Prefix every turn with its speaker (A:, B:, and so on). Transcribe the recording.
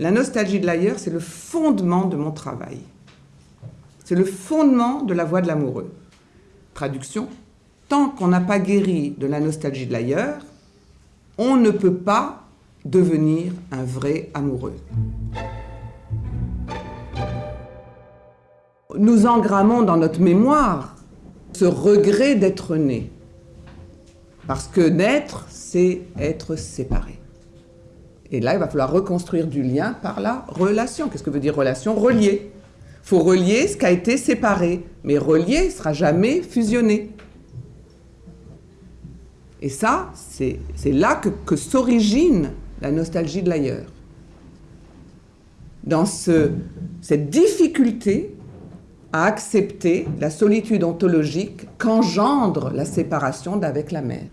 A: La nostalgie de l'ailleurs, c'est le fondement de mon travail. C'est le fondement de la voie de l'amoureux. Traduction, tant qu'on n'a pas guéri de la nostalgie de l'ailleurs, on ne peut pas devenir un vrai amoureux. Nous engrammons dans notre mémoire ce regret d'être né. Parce que naître, c'est être séparé. Et là, il va falloir reconstruire du lien par la relation. Qu'est-ce que veut dire relation? Relier. Il faut relier ce qui a été séparé. Mais relier ne sera jamais fusionné. Et ça, c'est là que, s'origine la nostalgie de l'ailleurs. Dans ce, cette difficulté à accepter la solitude ontologique qu'engendre la séparation d'avec la mère.